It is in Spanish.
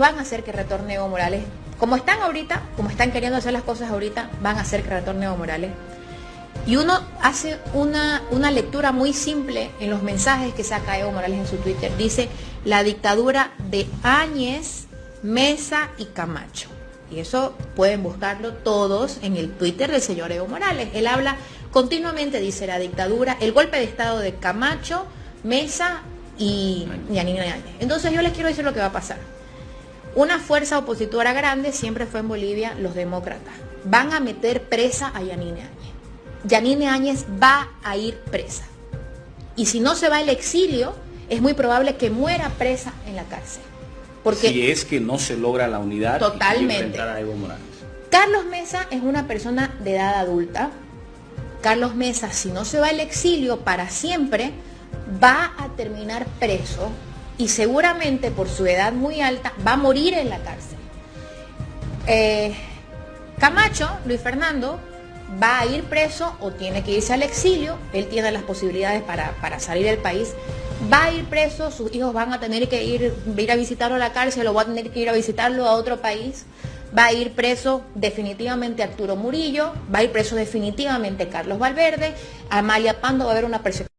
van a hacer que retorne Evo Morales. Como están ahorita, como están queriendo hacer las cosas ahorita, van a hacer que retorne Evo Morales. Y uno hace una, una lectura muy simple en los mensajes que saca Evo Morales en su Twitter. Dice, la dictadura de Áñez, Mesa y Camacho. Y eso pueden buscarlo todos en el Twitter del señor Evo Morales. Él habla continuamente, dice, la dictadura, el golpe de Estado de Camacho, Mesa y Yanina Áñez. Entonces yo les quiero decir lo que va a pasar. Una fuerza opositora grande siempre fue en Bolivia los demócratas. Van a meter presa a Yanine Áñez. Yanine Áñez va a ir presa. Y si no se va al exilio, es muy probable que muera presa en la cárcel. Porque si es que no se logra la unidad totalmente. a Evo Morales. Carlos Mesa es una persona de edad adulta. Carlos Mesa, si no se va al exilio para siempre, va a terminar preso y seguramente por su edad muy alta va a morir en la cárcel. Eh, Camacho, Luis Fernando, va a ir preso o tiene que irse al exilio, él tiene las posibilidades para, salir del país, va a ir preso, sus hijos van a tener que ir, ir a visitarlo a la cárcel o va a tener que ir a visitarlo a otro país, va a ir preso definitivamente Arturo Murillo, va a ir preso definitivamente Carlos Valverde, Amalia Pando va a haber una persecución.